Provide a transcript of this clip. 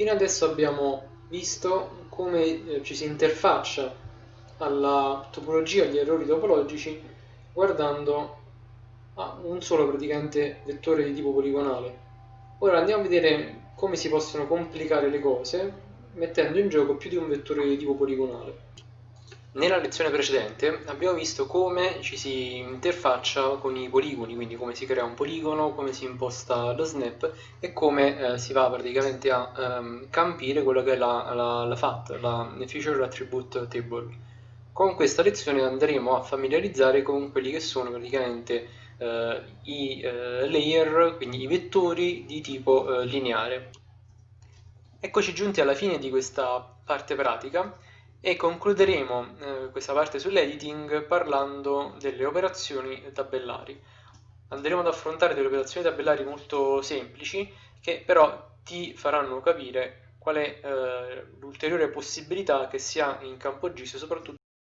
Fino adesso abbiamo visto come eh, ci si interfaccia alla topologia, agli errori topologici, guardando a un solo praticamente vettore di tipo poligonale. Ora andiamo a vedere come si possono complicare le cose mettendo in gioco più di un vettore di tipo poligonale. Nella lezione precedente abbiamo visto come ci si interfaccia con i poligoni, quindi come si crea un poligono, come si imposta lo snap e come eh, si va praticamente a ehm, campire quello che è la, la, la FAT, la Feature Attribute Table. Con questa lezione andremo a familiarizzare con quelli che sono praticamente eh, i eh, layer, quindi i vettori di tipo eh, lineare. Eccoci giunti alla fine di questa parte pratica e concluderemo eh, questa parte sull'editing parlando delle operazioni tabellari. Andremo ad affrontare delle operazioni tabellari molto semplici che però ti faranno capire qual è eh, l'ulteriore possibilità che si ha in campo GIS soprattutto